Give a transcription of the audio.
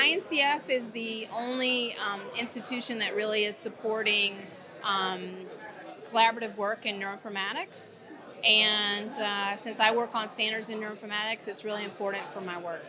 INCF is the only um, institution that really is supporting um, collaborative work in neuroinformatics. And uh, since I work on standards in neuroinformatics, it's really important for my work.